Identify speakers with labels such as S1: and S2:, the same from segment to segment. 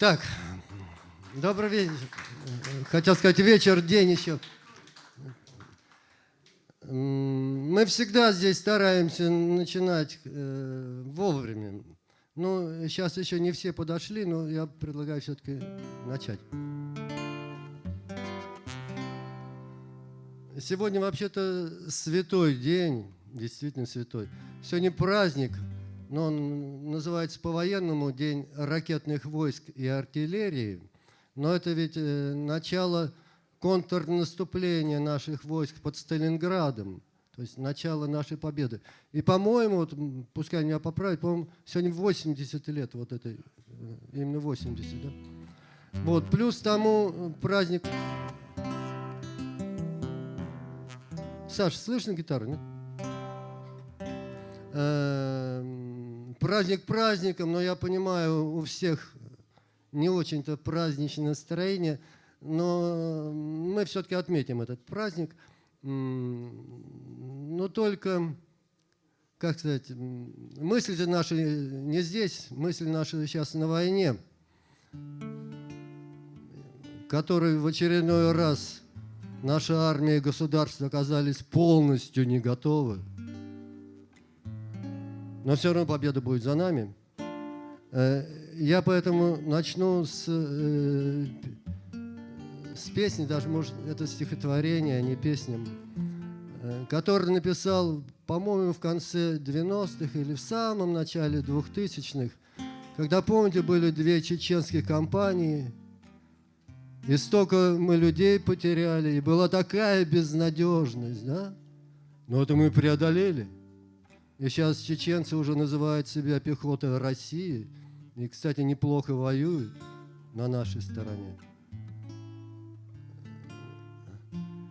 S1: Так, добрый вечер. Хотел сказать вечер, день еще. Мы всегда здесь стараемся начинать э, вовремя. Ну, сейчас еще не все подошли, но я предлагаю все-таки начать. Сегодня вообще-то святой день, действительно святой. Сегодня праздник, но он называется по-военному День ракетных войск и артиллерии. Но это ведь э, начало контрнаступления наших войск под Сталинградом, то есть начало нашей победы. И, по-моему, вот, пускай меня поправят, по-моему, сегодня 80 лет вот этой, э, именно 80, да? Вот, плюс тому праздник... Саша, слышно гитару, нет? Праздник праздником, но я понимаю, у всех не очень-то праздничное настроение, но мы все-таки отметим этот праздник. Но только, как сказать, мысли наши не здесь, мысли наши сейчас на войне, которой в очередной раз наша армия и государство оказались полностью не готовы. Но все равно победа будет за нами. Э, я поэтому начну с, э, с песни, даже, может, это стихотворение, а не песня, э, который написал, по-моему, в конце 90-х или в самом начале 2000-х, когда, помните, были две чеченские компании, и столько мы людей потеряли, и была такая безнадежность, да? Но это мы преодолели – и сейчас чеченцы уже называют себя пехотой России. И, кстати, неплохо воюют на нашей стороне.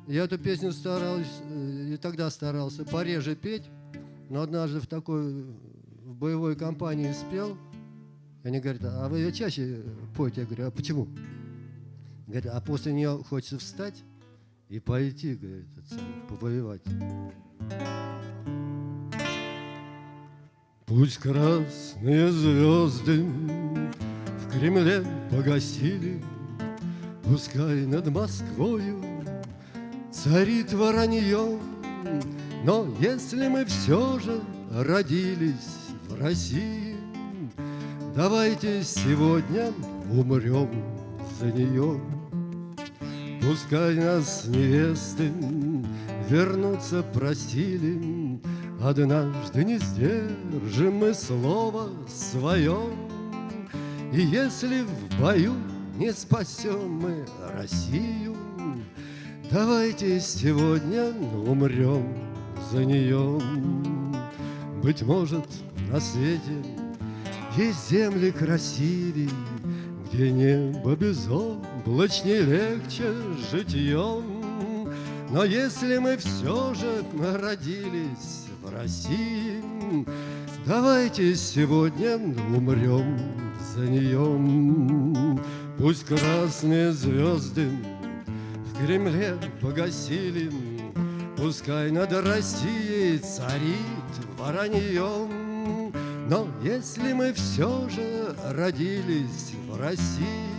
S1: Я эту песню старался, и тогда старался пореже петь, но однажды в такой в боевой компании спел. И они говорят, а вы ее чаще поете? Я говорю, а почему? Говорят, а после нее хочется встать и пойти, говорит, повоевать. Пусть красные звезды в Кремле погасили, Пускай над Москвою царит воронье, Но если мы все же родились в России, Давайте сегодня умрем за нее. Пускай нас невесты вернуться просили, Однажды не сдержим мы слово свое, И если в бою не спасем мы Россию, Давайте сегодня умрем за нее. Быть может, на свете есть земли красивей, Где небо безоблачней легче житьем. Но если мы все же родились России. Давайте сегодня умрем за нее. Пусть красные звезды в Кремле погасили, Пускай над Россией царит воронье. Но если мы все же родились в России,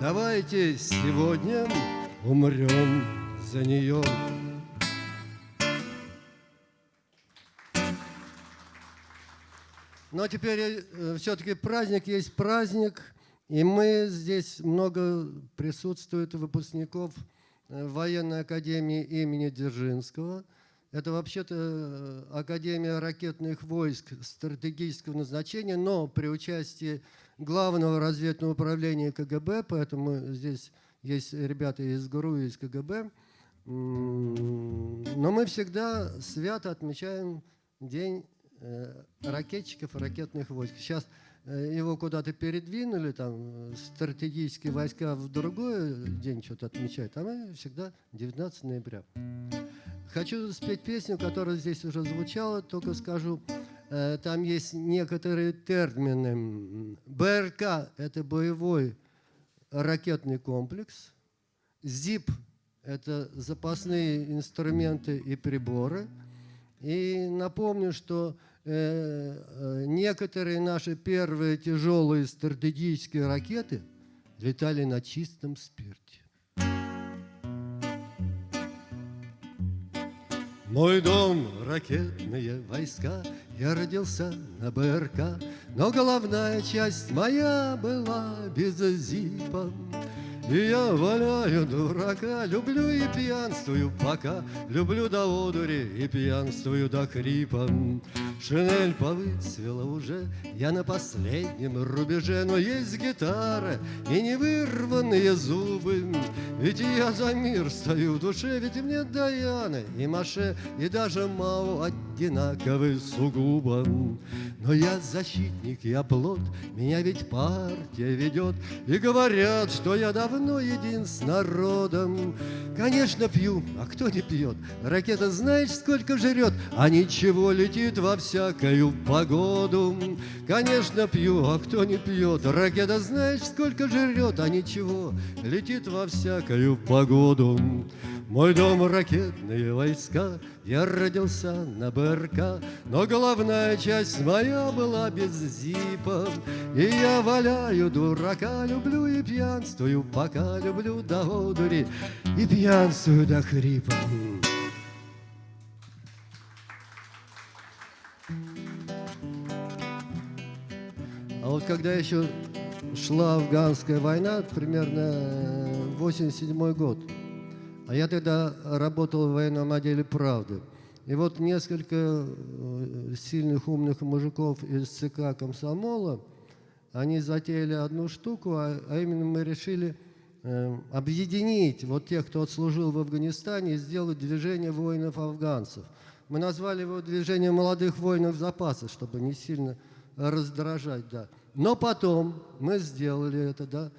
S1: Давайте сегодня умрем за нее. Но теперь э, все-таки праздник есть праздник, и мы здесь много присутствует выпускников э, военной академии имени Дзержинского. Это вообще-то э, Академия ракетных войск стратегического назначения, но при участии Главного разведного управления КГБ, поэтому здесь есть ребята из ГРУ из КГБ. Но мы всегда свято отмечаем День ракетчиков и ракетных войск. Сейчас э, его куда-то передвинули, там стратегические войска в другой день что-то отмечают, а мы всегда 19 ноября. Хочу спеть песню, которая здесь уже звучала, только скажу, э, там есть некоторые термины. БРК – это боевой ракетный комплекс, ЗИП – это запасные инструменты и приборы. И напомню, что э, некоторые наши первые тяжелые стратегические ракеты летали на чистом спирте. Мой дом — ракетные войска, Я родился на БРК, Но головная часть моя была без зипа. И я валяю дурака, люблю и пьянствую пока, Люблю до одури и пьянствую до хрипа. Шинель повыцвела уже, я на последнем рубеже, Но есть гитара и невырванные зубы. Ведь я за мир стою в душе, ведь мне Даяна и Маше, И даже Мао одинаковы сугубо. Но я защитник, я плод, меня ведь партия ведет, И говорят, что я давно един с народом. Конечно, пью, а кто не пьет? Ракета знаешь, сколько жрет, а ничего летит во все всякою погоду. Конечно, пью, а кто не пьет? Ракета знаешь, сколько жрет, а ничего, летит во всякою погоду. Мой дом ракетные войска, я родился на БРК, Но головная часть моя была без зипа. И я валяю дурака, люблю и пьянствую, Пока люблю до одури и пьянствую до хрипа. А вот когда еще шла афганская война, примерно 87 год, а я тогда работал в военном отделе «Правды». И вот несколько э, сильных умных мужиков из ЦК комсомола, они затеяли одну штуку, а, а именно мы решили э, объединить вот тех, кто отслужил в Афганистане, и сделать движение воинов-афганцев. Мы назвали его движение молодых воинов запаса, чтобы не сильно раздражать, да. Но потом мы сделали это, да.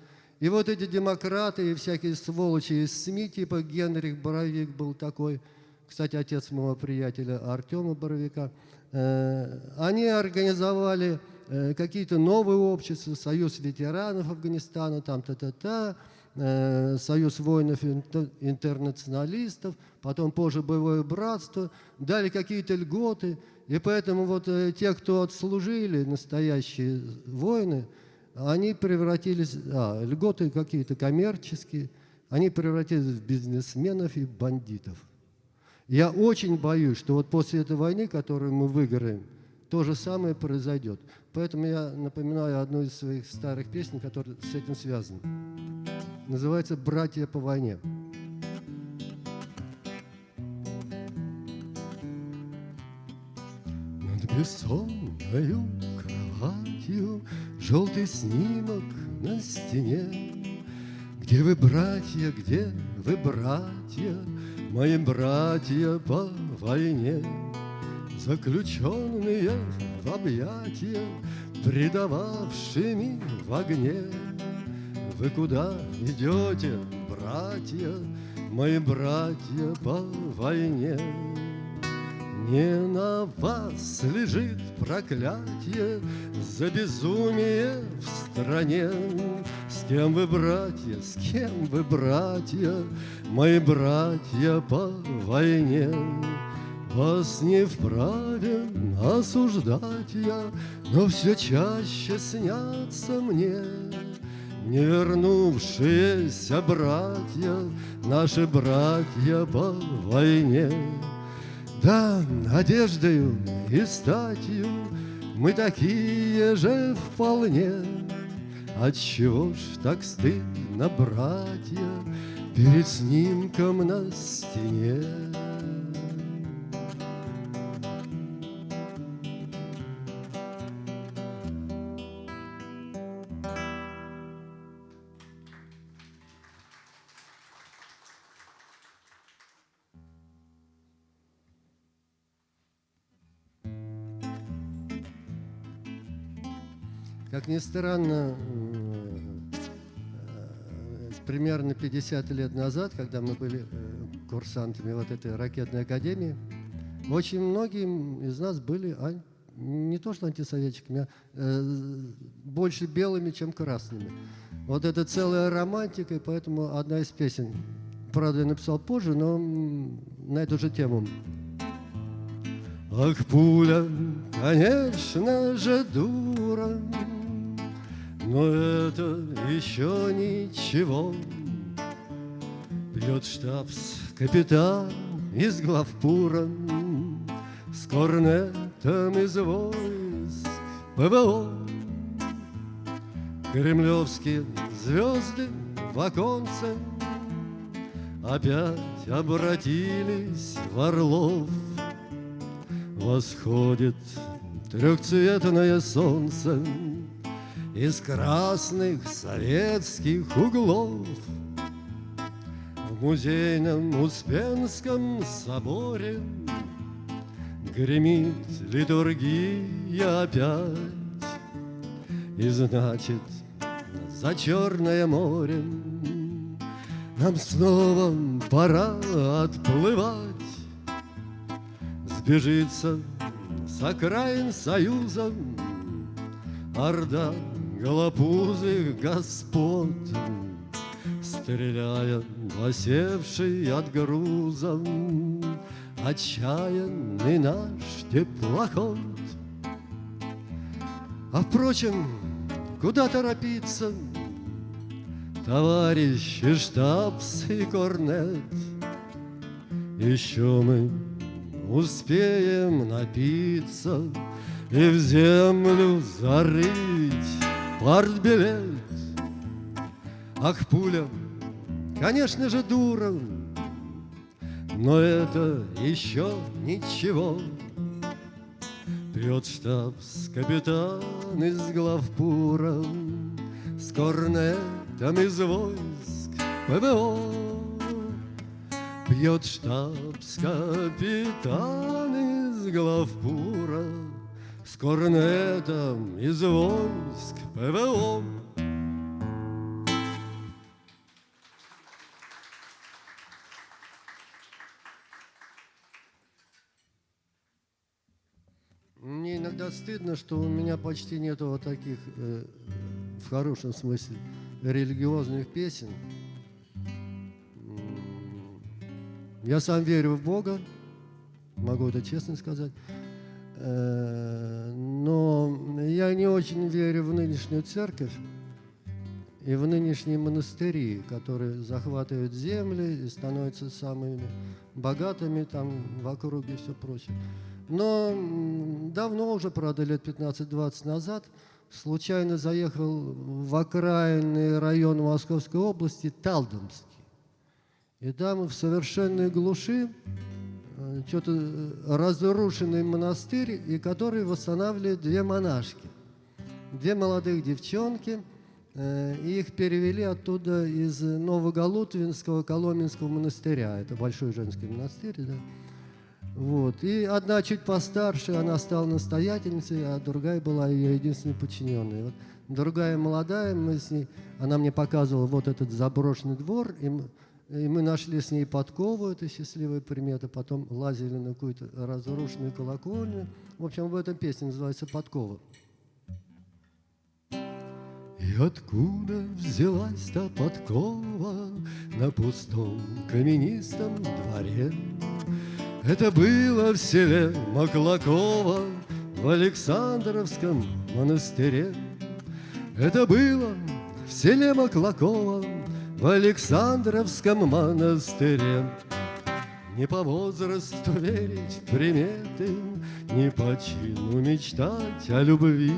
S1: И вот эти демократы и всякие сволочи из СМИ, типа Генрих Боровик был такой, кстати, отец моего приятеля Артема Боровика, э, они организовали э, какие-то новые общества, Союз ветеранов Афганистана, там та-та-та, э, Союз воинов-интернационалистов, потом позже Боевое братство, дали какие-то льготы – и поэтому вот те, кто отслужили, настоящие воины, они превратились, а, льготы какие-то коммерческие, они превратились в бизнесменов и бандитов. Я очень боюсь, что вот после этой войны, которую мы выиграем, то же самое произойдет. Поэтому я напоминаю одну из своих старых песен, которая с этим связана. Называется «Братья по войне». бессонною кроватью Желтый снимок на стене. Где вы, братья, где вы, братья? Мои братья по войне. Заключенные в объятия Предававшими в огне. Вы куда идете, братья? Мои братья по войне не на вас лежит проклятие За безумие в стране. С кем вы, братья, с кем вы, братья, Мои братья по войне? Вас не вправе осуждать я, Но все чаще снятся мне Не вернувшиеся братья, Наши братья по войне. Да, одеждою и статью мы такие же вполне. Отчего ж так стыдно, братья, перед снимком на стене? Ни странно, э, примерно 50 лет назад, когда мы были э, курсантами вот этой ракетной академии, очень многие из нас были не то что антисоветчиками, а э, больше белыми, чем красными. Вот это целая романтика, и поэтому одна из песен, правда, я написал позже, но на эту же тему. Ах, пуля, конечно же, дура, Но это еще ничего. Бьет штабс-капитан из главпура С корнетом из войск ПВО. Кремлевские звезды в оконце Опять обратились в орлов — Восходит трехцветное солнце Из красных советских углов. В музейном Успенском соборе Гремит литургия опять. И значит, за Черное море Нам снова пора отплывать. Сбежится с окраин союза Орда голопузых господ, Стреляя осевший от груза Отчаянный наш теплоход. А впрочем, куда торопиться, Товарищи штабс и корнет? Еще мы успеем напиться И в землю зарыть партбилет. Ах, пуля, конечно же, дура, Но это еще ничего. Пьет штабс-капитан из главпура С корнетом из войск ПВО. Пьет штабс-капитан из главпура С корнетом из войск ПВО. Мне иногда стыдно, что у меня почти нету вот таких, э, в хорошем смысле, религиозных песен. Я сам верю в Бога, могу это честно сказать, но я не очень верю в нынешнюю церковь и в нынешние монастыри, которые захватывают земли и становятся самыми богатыми там в округе и все прочее. Но давно уже, правда, лет 15-20 назад, случайно заехал в окраинный район Московской области Талдомск. И там в совершенной глуши э, что-то э, разрушенный монастырь, и который восстанавливает две монашки. Две молодых девчонки, э, и их перевели оттуда из Новоголутвинского Коломенского монастыря. Это большой женский монастырь, да. Вот. И одна чуть постарше, она стала настоятельницей, а другая была ее единственной подчиненной. Вот. Другая молодая, мы с ней, она мне показывала вот этот заброшенный двор, и и мы нашли с ней подкову, это счастливая примета, потом лазили на какую-то разрушенную колокольню. В общем, в этом песне называется «Подкова». И откуда взялась та подкова на пустом каменистом дворе? Это было в селе Маклакова в Александровском монастыре. Это было в селе Маклакова в Александровском монастыре. Не по возрасту верить в приметы, Не по чину мечтать о любви.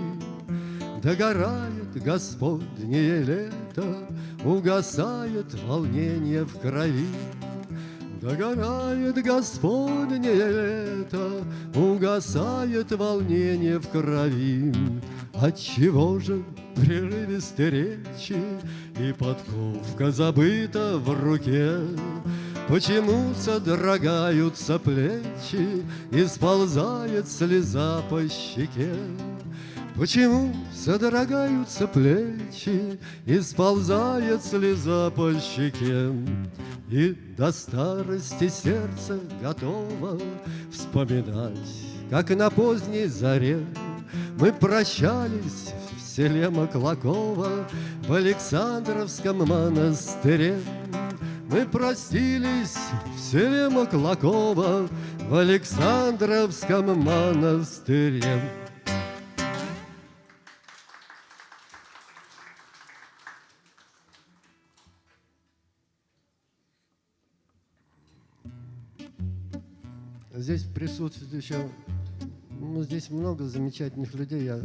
S1: Догорает Господнее лето, Угасает волнение в крови. Догорает Господнее лето, Угасает волнение в крови. Отчего же прерывисты речи И подковка забыта в руке? Почему содрогаются плечи И сползает слеза по щеке? Почему содрогаются плечи И сползает слеза по щеке? И до старости сердце готово Вспоминать, как на поздней заре Мы прощались селе Маклакова В Александровском монастыре мы простились в селе Маклакова В Александровском монастыре. Здесь присутствует еще, ну, здесь много замечательных людей. Я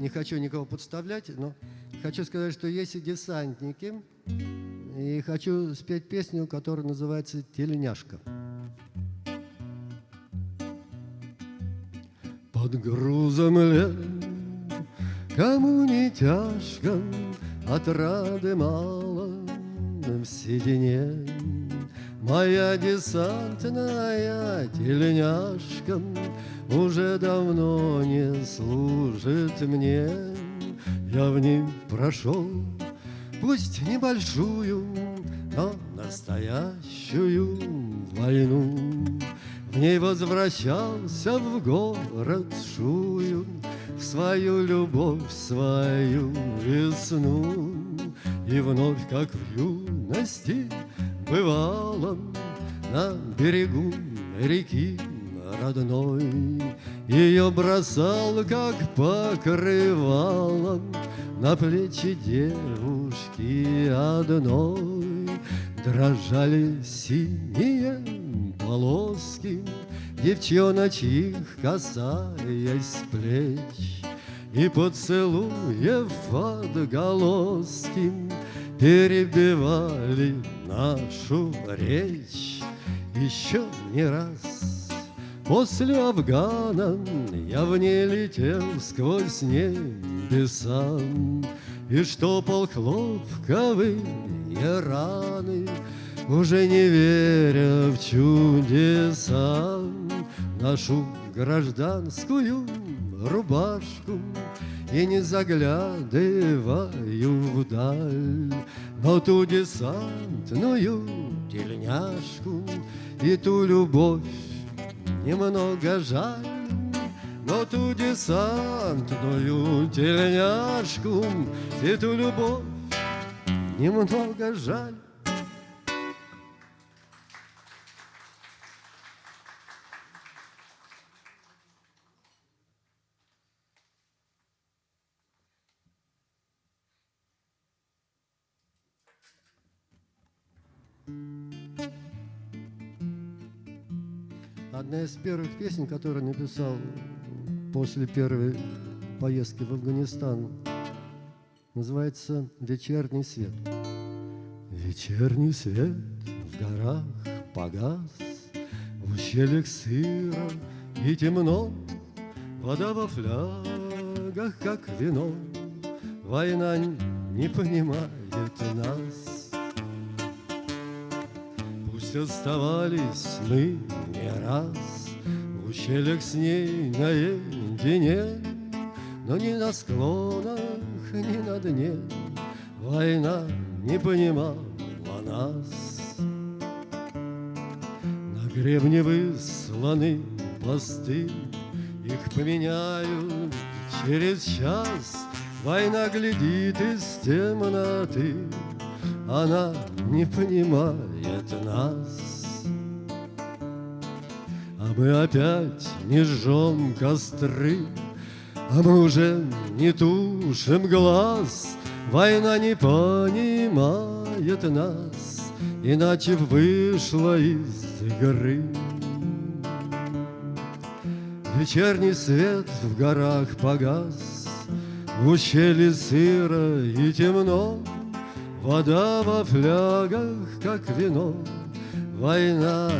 S1: не хочу никого подставлять, но хочу сказать, что есть и десантники. И хочу спеть песню, которая называется «Тельняшка». Под грузом лет, кому не тяжко, Отрады мало в седине. Моя десантная тельняшка Уже давно не служит мне. Я в ней прошел, пусть небольшую, Но настоящую войну. В ней возвращался в город Шую, В свою любовь, свою весну. И вновь, как в юности, бывало на берегу реки родной. Ее бросал, как покрывало, на плечи девушки одной. Дрожали синие полоски, девчоночьих касаясь плеч. И поцелуев отголоски перебивали нашу речь еще не раз. После Афгана я в ней летел сквозь небеса. И штопал хлопковые раны, Уже не веря в чудеса, Нашу гражданскую рубашку И не заглядываю вдаль. Но ту десантную тельняшку И ту любовь немного жаль Но ту десантную тельняшку И ту любовь немного жаль Одна из первых песен, которую написал после первой поездки в Афганистан, называется «Вечерний свет». Вечерний свет в горах погас, В ущельях сыро и темно, Вода во флягах, как вино, Война не понимает нас. Пусть оставались мы не раз В ущельях с ней наедине, Но ни на склонах, ни на дне Война не понимала нас. На гребне высланы посты, Их поменяют через час. Война глядит из темноты, Она не понимает нас. А мы опять не жжем костры, А мы уже не тушим глаз, Война не понимает нас, Иначе вышла из игры. Вечерний свет в горах погас, В ущелье сыро и темно, Вода во флягах, как вино, Война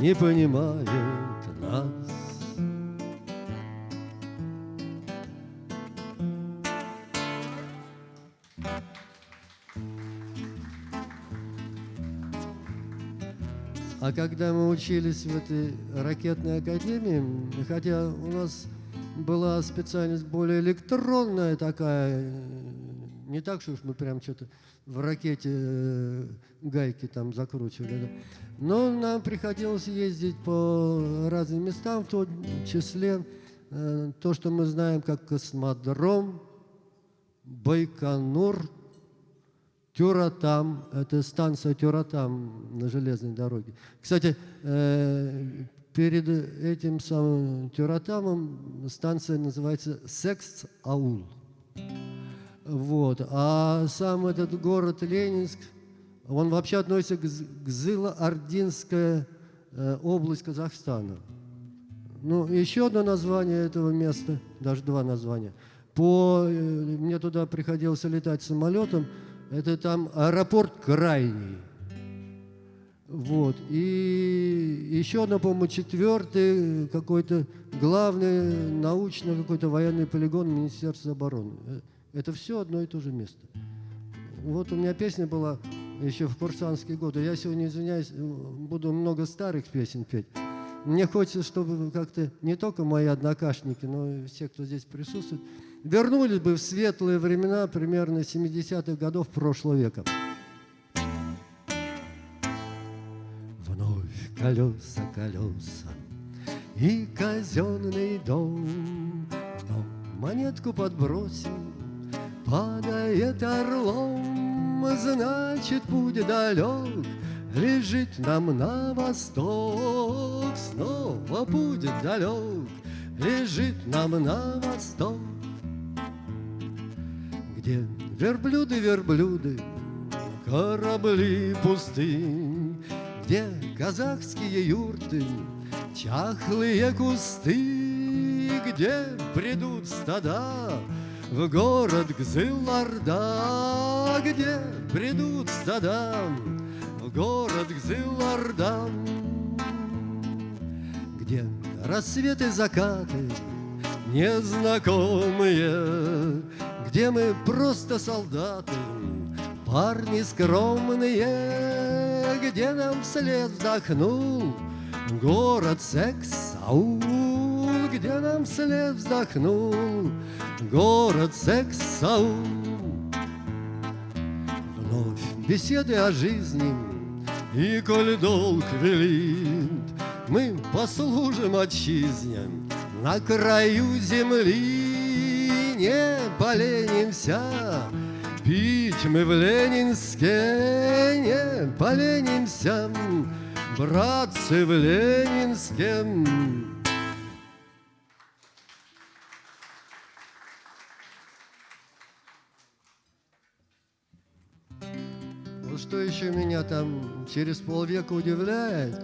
S1: не понимает нас. А когда мы учились в этой ракетной академии, хотя у нас была специальность более электронная такая, не так, что уж мы прям что-то в ракете э, гайки там закручивали. Но нам приходилось ездить по разным местам, в том числе э, то, что мы знаем как космодром, Байконур, Тюратам, это станция Тюратам на железной дороге. Кстати, э, перед этим самым Тюратамом станция называется Секс-Аул. Вот. А сам этот город Ленинск, он вообще относится к Зыло-Ординская э, область Казахстана. Ну, еще одно название этого места, даже два названия. По, э, мне туда приходилось летать самолетом, это там аэропорт Крайний. Вот. И еще одно, по-моему, четвертый какой-то главный научный какой-то военный полигон Министерства обороны. Это все одно и то же место. Вот у меня песня была еще в курсантские годы. Я сегодня, извиняюсь, буду много старых песен петь. Мне хочется, чтобы как-то не только мои однокашники, но и все, кто здесь присутствует, вернулись бы в светлые времена примерно 70-х годов прошлого века. Вновь колеса, колеса и казенный дом, но монетку подбросил падает орлом, значит, путь далек, лежит нам на восток. Снова путь далек, лежит нам на восток. Где верблюды, верблюды, корабли пустынь, Где казахские юрты, чахлые кусты, Где придут стада, в город Гзыларда, где придут стадам, в город Гзыларда, где рассветы, закаты незнакомые, где мы просто солдаты, парни скромные, где нам вслед вздохнул город секс-аул, где нам вслед вздохнул город Сексау. Вновь беседы о жизни, и коль долг велит, Мы послужим отчизне на краю земли. Не поленимся, пить мы в Ленинске, Не поленимся, братцы в Ленинске. Что еще меня там через полвека удивляет,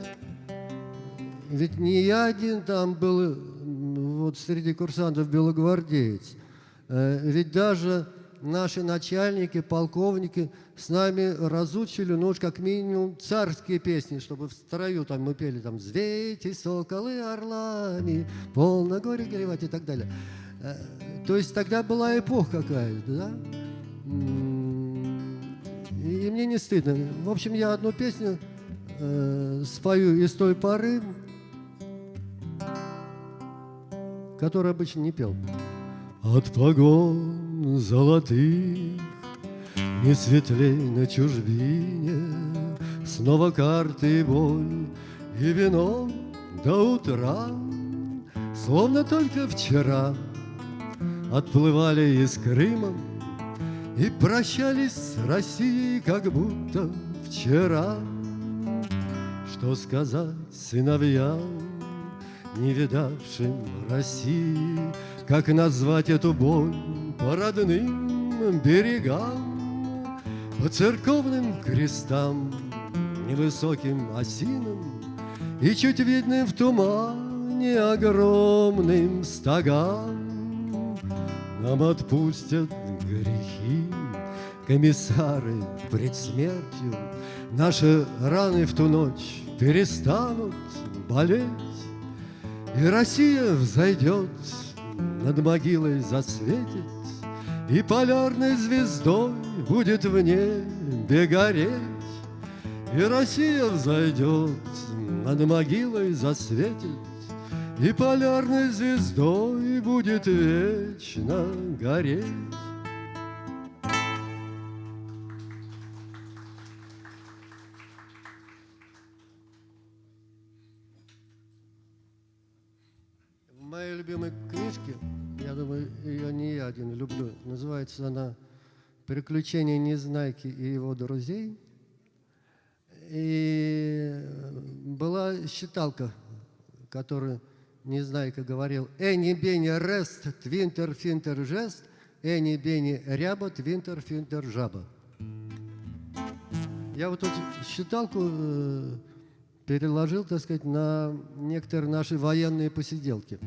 S1: ведь не я один там был, вот среди курсантов белогвардеец, э, ведь даже наши начальники, полковники с нами разучили, ну уж как минимум, царские песни, чтобы в строю там мы пели там «Звейте, соколы орлами, полно горе горевать» и так далее. Э, то есть тогда была эпоха какая-то, да? И мне не стыдно. В общем, я одну песню э, спою из той поры, которую обычно не пел. От погон золотых Не светлей на чужбине Снова карты и боль И вино до утра Словно только вчера Отплывали из Крыма и прощались с Россией, как будто вчера. Что сказать сыновьям, не видавшим России, Как назвать эту боль по родным берегам, По церковным крестам, невысоким осинам И чуть видным в тумане огромным стогам Нам отпустят грехи комиссары пред смертью Наши раны в ту ночь перестанут болеть И Россия взойдет, над могилой засветит И полярной звездой будет в небе гореть И Россия взойдет, над могилой засветит И полярной звездой будет вечно гореть любимой книжке, я думаю, ее не я один люблю, называется она «Приключения Незнайки и его друзей». И была считалка, которую Незнайка говорил «Эни бени рест, твинтер финтер жест, эни бени ряба, твинтер финтер жаба». Я вот эту считалку э, переложил, так сказать, на некоторые наши военные посиделки.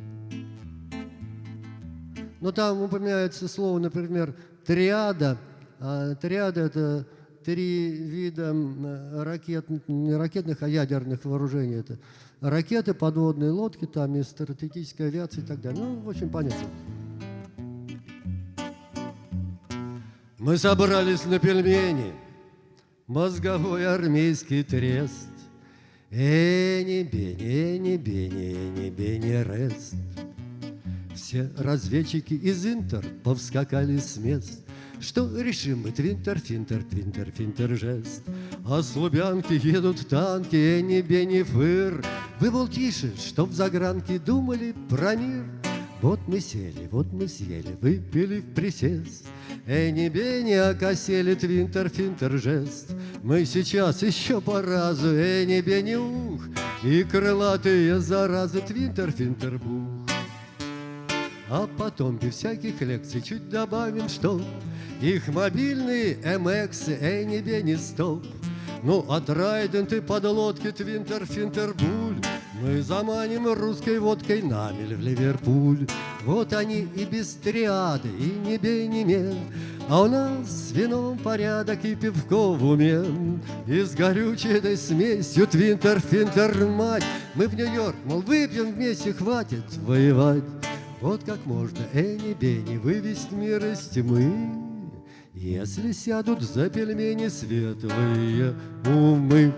S1: Но там упоминается слово, например, триада. А триада – это три вида ракет, не ракетных, а ядерных вооружений. Это ракеты, подводные лодки, там и стратегическая авиация и так далее. Ну, в общем, понятно. Мы собрались на пельмени, мозговой армейский трест. Эни, бени, эни, бени, эни, бени, рест. Все разведчики из Интер повскакали с мест. Что решим мы, твинтер, финтер, твинтер, финтер, жест. А с Лубянки едут танки, эни, бени, фыр. Вы, мол, тише, чтоб загранки думали про мир. Вот мы сели, вот мы съели, выпили в присест. Эни, бени, окосели, твинтер, финтер, жест. Мы сейчас еще по разу, эни, бени, ух, И крылатые заразы, твинтер, финтер, бух. А потом без всяких лекций чуть добавим, что Их мобильные MX, Эни, Бенни, Стоп Ну, а Трайденты, подлодки, Твинтер, Финтербуль Мы заманим русской водкой намель в Ливерпуль. Вот они и без триады, и не бей, не мел А у нас с вином порядок и пивко в уме И с горючей этой смесью Твинтер, Финтер, мать. Мы в Нью-Йорк, мол, выпьем вместе, хватит воевать. Вот как можно Эни-Бени вывести мир из тьмы, Если сядут за пельмени светлые умы.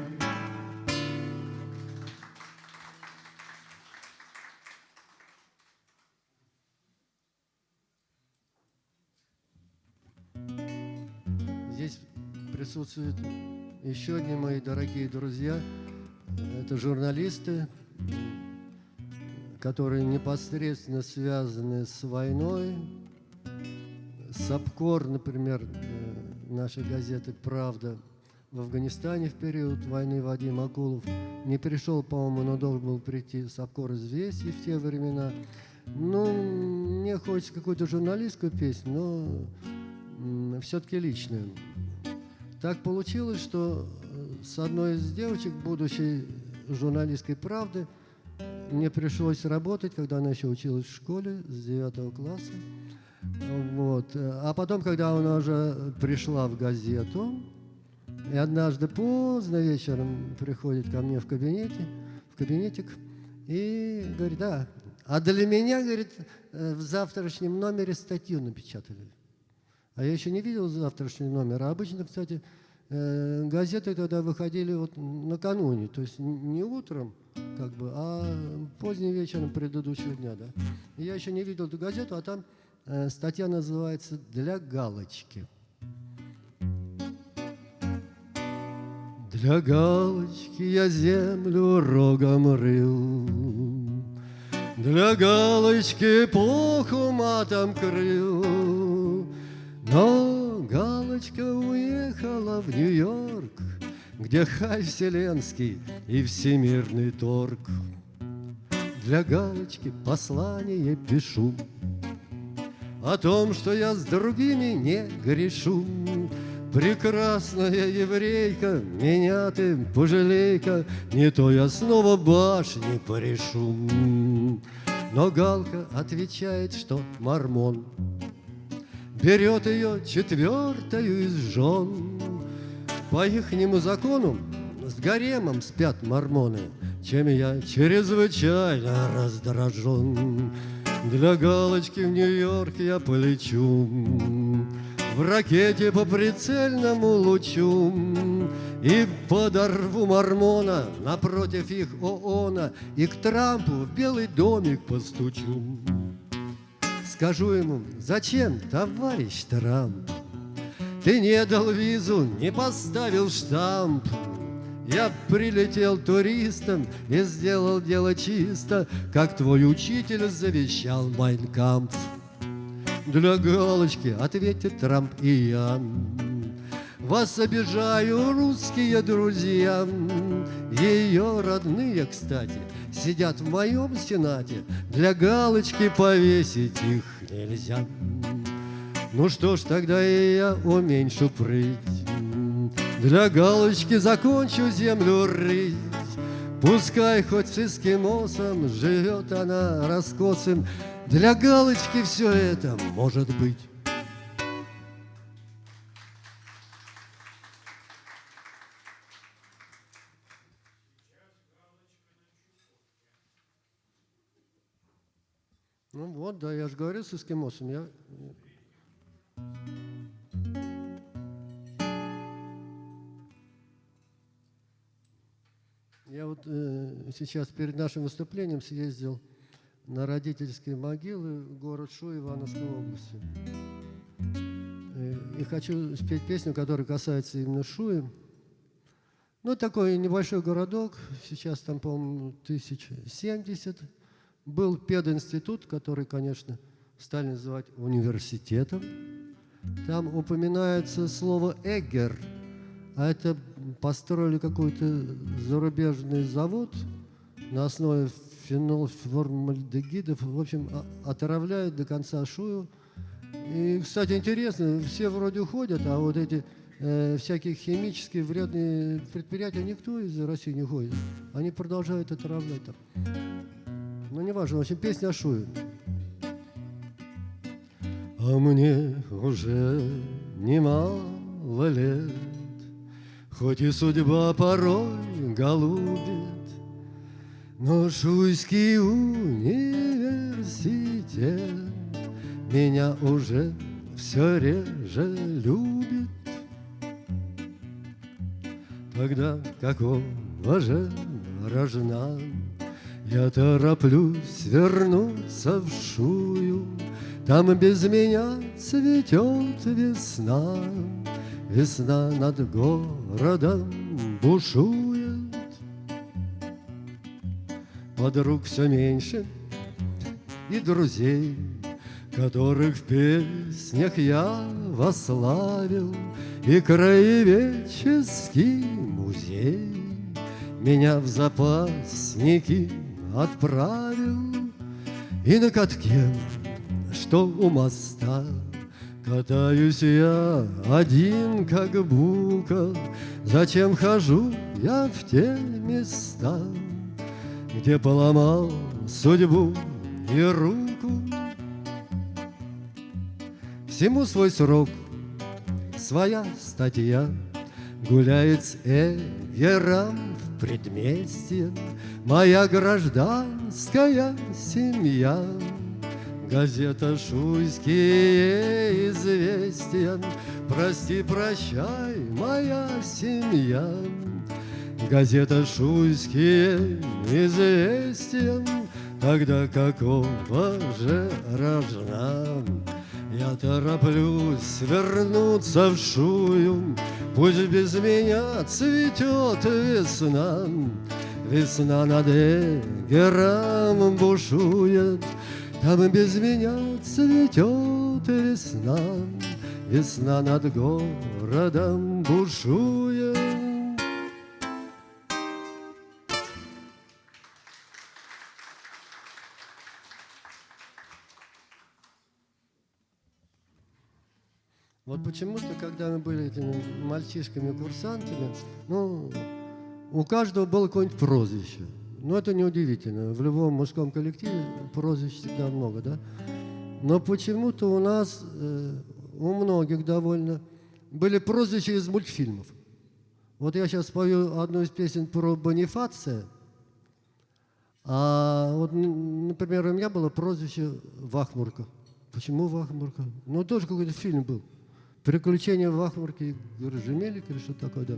S1: Присутствуют еще одни мои дорогие друзья. Это журналисты, которые непосредственно связаны с войной. Сапкор, например, э, нашей газеты «Правда» в Афганистане в период войны Вадим Акулов не пришел, по-моему, но должен был прийти Сапкор известий в те времена. Ну, мне хочется какую-то журналистскую песню, но все-таки личную. Так получилось, что э, с одной из девочек будущей журналистской «Правды» мне пришлось работать, когда она еще училась в школе с 9 класса. Вот. А потом, когда она уже пришла в газету, и однажды поздно вечером приходит ко мне в кабинете, в кабинетик, и говорит, да, а для меня, говорит, э, в завтрашнем номере статью напечатали. А я еще не видел завтрашний номер. А обычно, кстати, э, газеты тогда выходили вот накануне, то есть не утром, как бы, а поздним вечером предыдущего дня, да. Я еще не видел эту газету, а там э, статья называется «Для галочки». Для галочки я землю рогом рыл, Для галочки эпоху матом крыл, Но галочка уехала в Нью-Йорк, где хай вселенский и всемирный торг. Для галочки послание пишу О том, что я с другими не грешу. Прекрасная еврейка, меня ты пожалей-ка, Не то я снова башни порешу. Но Галка отвечает, что мормон Берет ее четвертою из жен. По ихнему закону с гаремом спят мормоны, Чем я чрезвычайно раздражен. Для галочки в Нью-Йорк я полечу, В ракете по прицельному лучу, И подорву мормона напротив их ООНа, И к Трампу в Белый домик постучу. Скажу ему, зачем, товарищ Трамп, ты не дал визу, не поставил штамп. Я прилетел туристом и сделал дело чисто, Как твой учитель завещал Майнкамп. для галочки Ответит Трамп и я Вас обижаю, русские друзья Ее родные, кстати, Сидят в моем сенате. Для галочки повесить их нельзя. Ну что ж, тогда и я уменьшу прыть. Для галочки закончу землю рыть. Пускай хоть с эскимосом живет она раскосым, Для галочки все это может быть. Вот, да, я же говорю с эскимосом. Я... Я вот э, сейчас перед нашим выступлением съездил на родительские могилы в город Шу Ивановской области. Э, и хочу спеть песню, которая касается именно Шуи. Ну, такой небольшой городок, сейчас там, по-моему, 1070. Был пединститут, который, конечно, стали называть университетом. Там упоминается слово «эгер», а это построили какой-то зарубежный завод на основе фенолформальдегидов, в общем, отравляют до конца шую. И, кстати, интересно, все вроде уходят, а вот эти э, всякие химические вредные предприятия никто из России не ходит. Они продолжают отравлять там. Ну, неважно, в общем, песня шую. А мне уже немало лет, Хоть и судьба порой голубит, Но Шуйский университет Меня уже все реже любит. Тогда какого же рожна Я тороплюсь вернуться в Шую, Там без меня цветет весна, Весна над городом бушует, Подруг все меньше и друзей, Которых в песнях я вославил, И краеведческий музей Меня в запасники отправил, И на катке, что у моста, Катаюсь я один, как бука, Зачем хожу я в те места, Где поломал судьбу и руку? Всему свой срок, своя статья, Гуляет с Эвером в предместье Моя гражданская семья. Газета «Шуйские известия», Прости, прощай, моя семья. Газета «Шуйские известия», Тогда какого же рожна? Я тороплюсь вернуться в Шую, Пусть без меня цветет весна. Весна над Эгером бушует, там без меня цветет весна, Весна над городом бушует. Вот почему-то, когда мы были этими мальчишками-курсантами, ну, у каждого было какое-нибудь прозвище – ну, это неудивительно. В любом мужском коллективе прозвищ всегда много, да? Но почему-то у нас, э, у многих довольно, были прозвища из мультфильмов. Вот я сейчас спою одну из песен про Бонифация. А вот, например, у меня было прозвище Вахмурка. Почему Вахмурка? Ну, тоже какой-то фильм был. «Приключения Вахмурки» Гржемелик или что такое, да.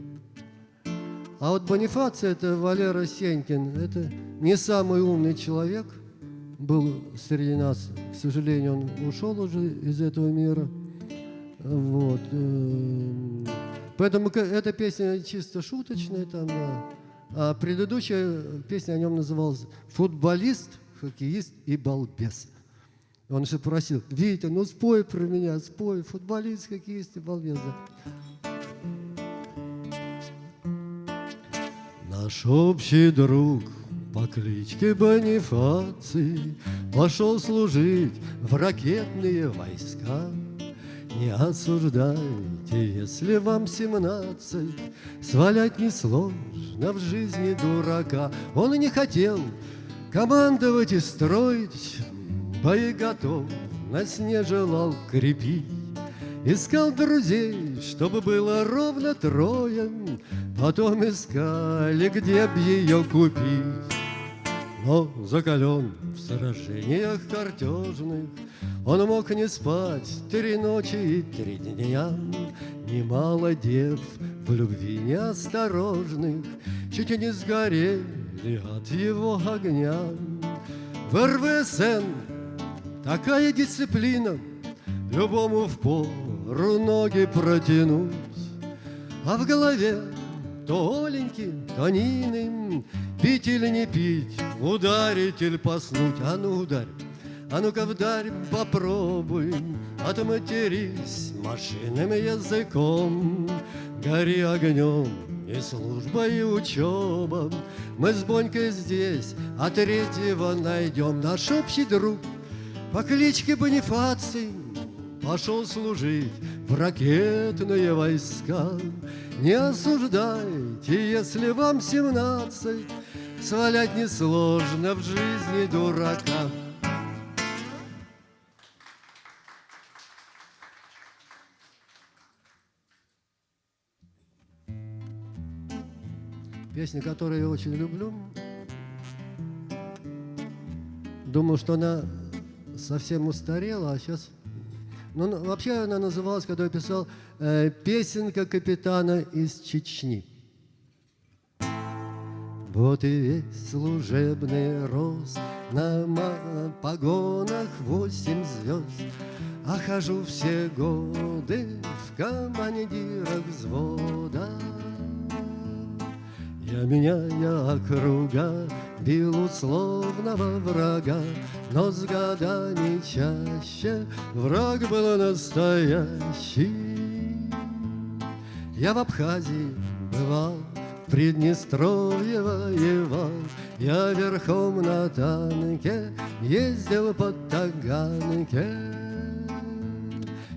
S1: А вот Бонифаций, это Валера Сенькин, это не самый умный человек, был среди нас. К сожалению, он ушел уже из этого мира. Вот. Э, поэтому эта песня чисто шуточная, там, да. А предыдущая песня о нем называлась «Футболист, хоккеист и балбес». Он еще просил, Витя, ну спой про меня, спой, футболист какие есть, балбезы. Наш общий друг по кличке Бонифаций Пошел служить в ракетные войска. Не осуждайте, если вам семнадцать, Свалять несложно в жизни дурака. Он и не хотел командовать и строить Боеготовность не желал крепить. Искал друзей, чтобы было ровно трое, Потом искали, где б ее купить. Но закален в сражениях картежных, Он мог не спать три ночи и три дня. Немало дев в любви неосторожных Чуть не сгорели от его огня. В РВСН такая дисциплина, Любому в пору ноги протянуть, А в голове то оленьким, то ниным, Пить или не пить, ударить или поснуть, А ну ударь, а ну-ка вдарь, попробуй, Отматерись машинным языком, Гори огнем, и служба, и учеба. Мы с Бонькой здесь, а третьего найдем. Наш общий друг по кличке Бонифаций Пошел служить в ракетные войска. Не осуждайте, если вам семнадцать, Свалять несложно в жизни дурака. Песня, которую я очень люблю. Думаю, что она совсем устарела, а сейчас ну, ну, вообще она называлась, когда я писал, э, «Песенка капитана из Чечни». Вот и весь служебный рост На погонах восемь звезд А хожу все годы в командирах взвода Я меняя округа Бил условного врага, но с годами чаще Враг был настоящий. Я в Абхазии бывал, в Приднестровье воевал, Я верхом на танке ездил по Таганке.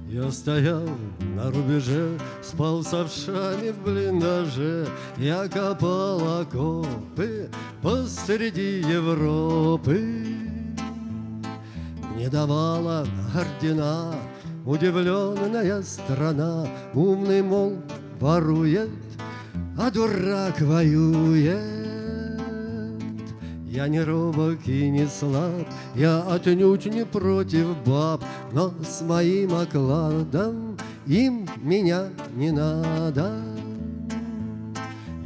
S1: Я стоял на рубеже, спал с овшами в блиндаже, Я копал окопы посреди Европы. Не давала ордена удивленная страна, Умный, мол, ворует, а дурак воюет. Я не робок и не слаб, я отнюдь не против баб, Но с моим окладом им меня не надо.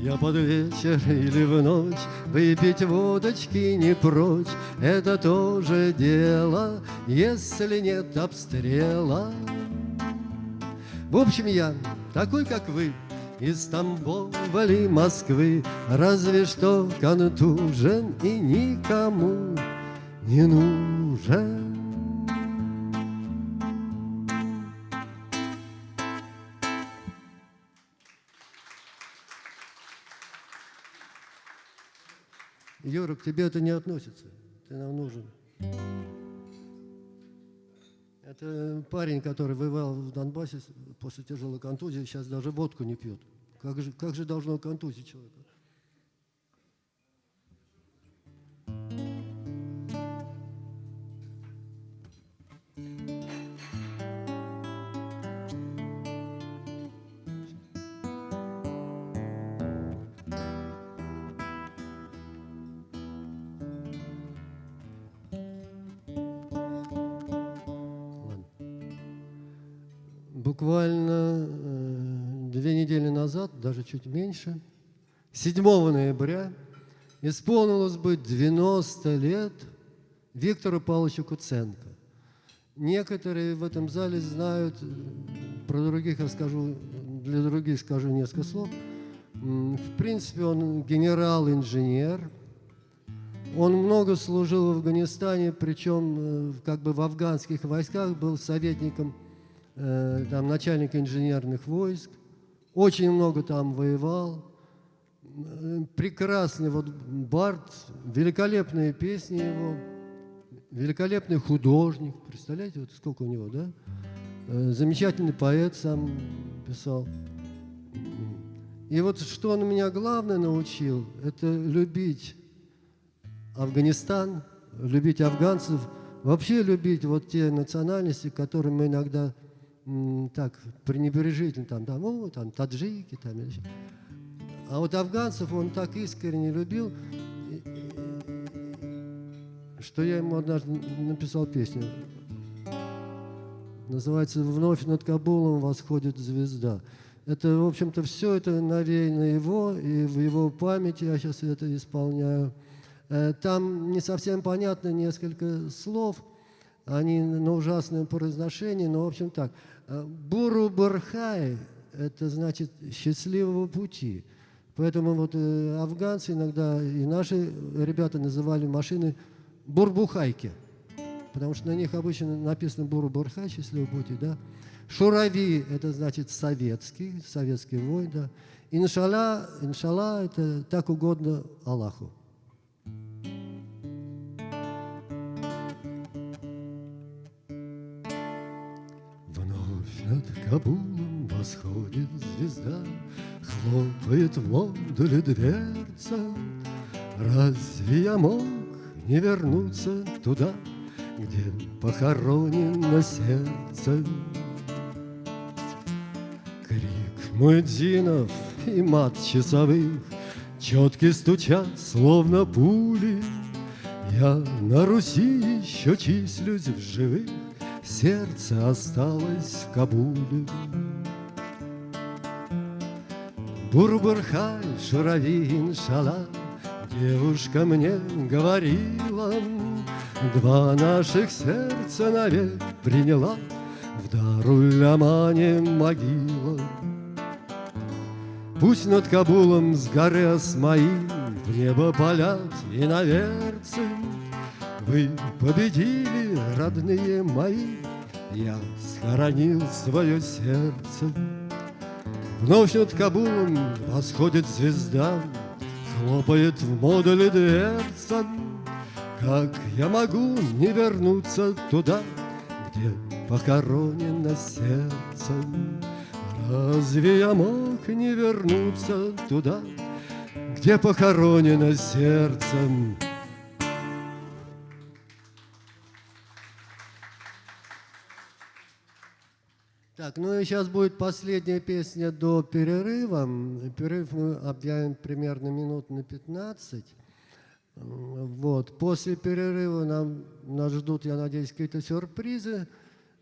S1: Я под вечер или в ночь выпить водочки не прочь, Это тоже дело, если нет обстрела. В общем, я такой, как вы, из Тамбова ли Москвы, разве что контужен и никому не нужен. Юра, к тебе это не относится. Ты нам нужен. Это парень, который воевал в Донбассе после тяжелой контузии, сейчас даже водку не пьет. Как же, как же должно контузить человека? Буквально э, две недели назад, даже чуть меньше, 7 ноября исполнилось бы 90 лет Виктору Павловичу Куценко. Некоторые в этом зале знают, про других я скажу, для других скажу несколько слов. В принципе, он генерал-инженер, Он много служил в Афганистане, причем э, как бы в афганских войсках был советником, э, там, начальника инженерных войск. Очень много там воевал. Прекрасный вот Барт, великолепные песни его, великолепный художник. Представляете, вот сколько у него, да? Э, замечательный поэт сам писал. И вот что он меня главное научил, это любить Афганистан, любить афганцев, вообще любить вот те национальности, которые мы иногда так пренебрежительно, там, там, о, там, таджики, там, или а вот афганцев он так искренне любил, что я ему однажды написал песню. Называется «Вновь над Кабулом восходит звезда». Это, в общем-то, все это навеяно его, и в его памяти я сейчас это исполняю. Э, там не совсем понятно несколько слов, они на ужасном произношении, но, в общем, так. Э, Буру Бархай – это значит «счастливого пути». Поэтому вот э, афганцы иногда и наши ребята называли машины бурбухайки, потому что на них обычно написано буру-бурхай, счастливый пути, да. Шурави – это значит советский, советский вой, да. Иншалла, иншалла – это так угодно Аллаху. Кабулом восходит звезда, Хлопает в модуле дверца. Разве я мог не вернуться туда, Где похоронено сердце? Муэдзинов и мат часовых Четки стучат, словно пули. Я на Руси еще числюсь в живых, Сердце осталось в Кабуле. Бурбурхай, шуравин, шала, Девушка мне говорила, Два наших сердца навек приняла В Дарулямане могила. Пусть над Кабулом с горы Осмаим В небо полят и наверцы. Вы победили, родные мои, Я схоронил свое сердце. Вновь над Кабулом восходит звезда, Хлопает в модуле дверца. Как я могу не вернуться туда, Где похоронено сердце? Разве я мог не вернуться туда, Где похоронено сердцем? Так, ну и сейчас будет последняя песня до перерыва. Перерыв мы объявим примерно минут на 15. Вот. После перерыва нам, нас ждут, я надеюсь, какие-то сюрпризы.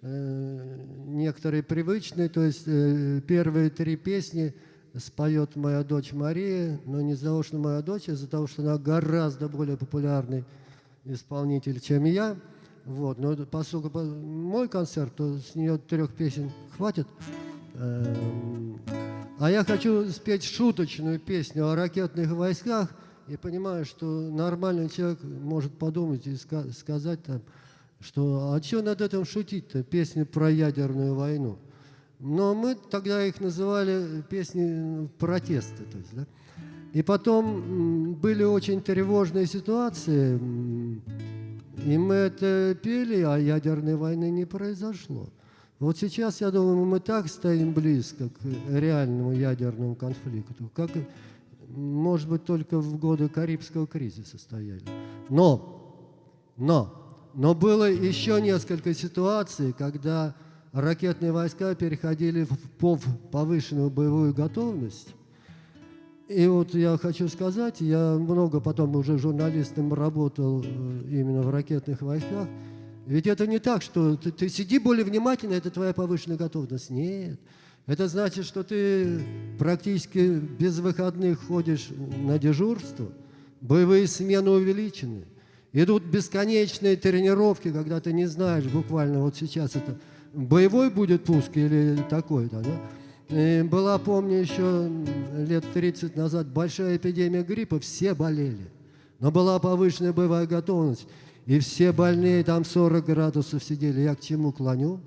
S1: Э, некоторые привычные, то есть э, первые три песни споет моя дочь Мария, но не из-за того, что моя дочь, а из-за того, что она гораздо более популярный исполнитель, чем я. Вот, но поскольку мой концерт, то с нее трех песен хватит. Эм, а я хочу спеть шуточную песню о ракетных войсках и понимаю, что нормальный человек может подумать и сказать там, что а что над этим шутить-то, песни про ядерную войну. Но мы тогда их называли песни протеста. То есть, да? И потом были очень тревожные ситуации, и мы это пели, а ядерной войны не произошло. Вот сейчас, я думаю, мы так стоим близко к реальному ядерному конфликту, как, может быть, только в годы Карибского кризиса стояли. Но, но, но было еще несколько ситуаций, когда ракетные войска переходили в повышенную боевую готовность. И вот я хочу сказать, я много потом уже журналистом работал э, именно в ракетных войсках. Ведь это не так, что ты, ты сиди более внимательно, это твоя повышенная готовность. Нет. Это значит, что ты практически без выходных ходишь на дежурство, боевые смены увеличены. Идут бесконечные тренировки, когда ты не знаешь буквально, вот сейчас это боевой будет пуск или такой-то. Да? И была, помню, еще лет 30 назад большая эпидемия гриппа, все болели. но была повышенная боевая готовность, и все больные там 40 градусов сидели. Я к чему клоню?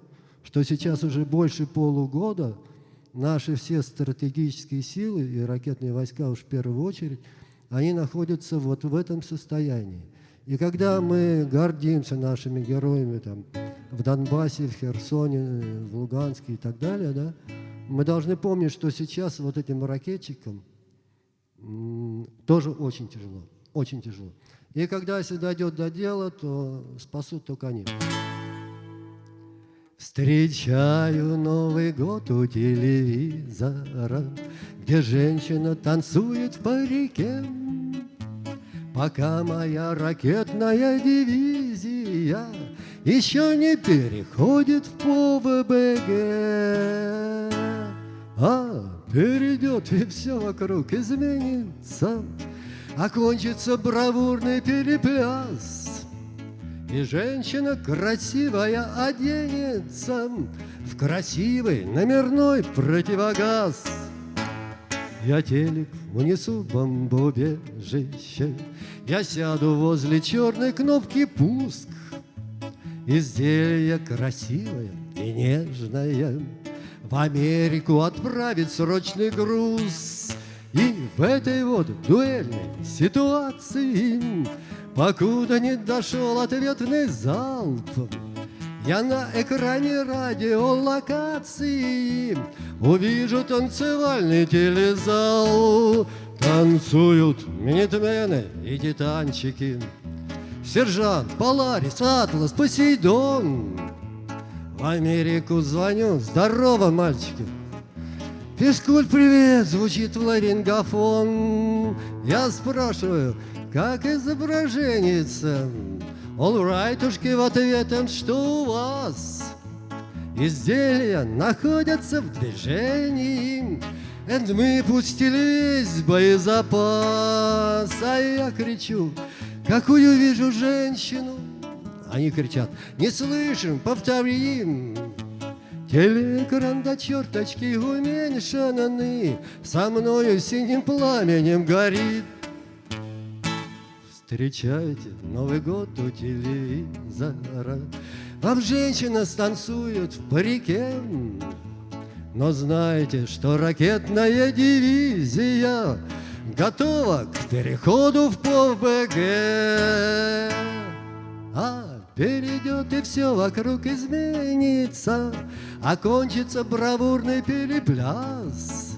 S1: Что сейчас уже больше полугода наши все стратегические силы и ракетные войска уж в первую очередь, они находятся вот в этом состоянии. И когда мы гордимся нашими героями там, в Донбассе, в Херсоне, в Луганске и так далее, да, мы должны помнить, что сейчас вот этим ракетчикам тоже очень тяжело, очень тяжело. И когда если дойдет до дела, то спасут только они. Встречаю Новый год у телевизора, Где женщина танцует в парике. Пока моя ракетная дивизия Еще не переходит в ПВБГ. А перейдет и все вокруг изменится, Окончится бравурный перепляс, И женщина красивая оденется В красивый номерной противогаз. Я телек унесу в бомбоубежище, Я сяду возле черной кнопки «Пуск». Изделие красивое и нежное В Америку отправить срочный груз — и в этой вот дуэльной ситуации, Покуда не дошел ответный залп, Я на экране радиолокации Увижу танцевальный телезал. Танцуют минитмены и титанчики, Сержант, Поларис, Атлас, Посейдон. В Америку звоню, здорово, мальчики, Физкульт, привет, звучит в ларингофон. Я спрашиваю, как изображение Олрайтушки в ответом, что у вас? Изделия находятся в движении, And мы пустили весь боезапас. А я кричу, какую вижу женщину. Они кричат, не слышим, повторим. Телеэкран до черточки уменьшены, Со мною синим пламенем горит. Встречайте Новый год у телевизора, Вам женщина станцует в парике, Но знаете, что ракетная дивизия Готова к переходу в ПВГ. А Перейдет и все вокруг изменится, Окончится бравурный перепляс.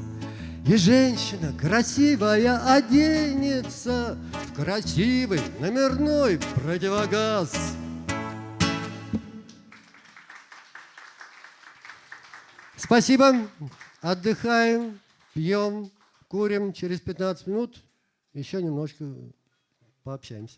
S1: И женщина красивая оденется В красивый номерной противогаз. Спасибо. Отдыхаем, пьем, курим. Через 15 минут еще немножко пообщаемся.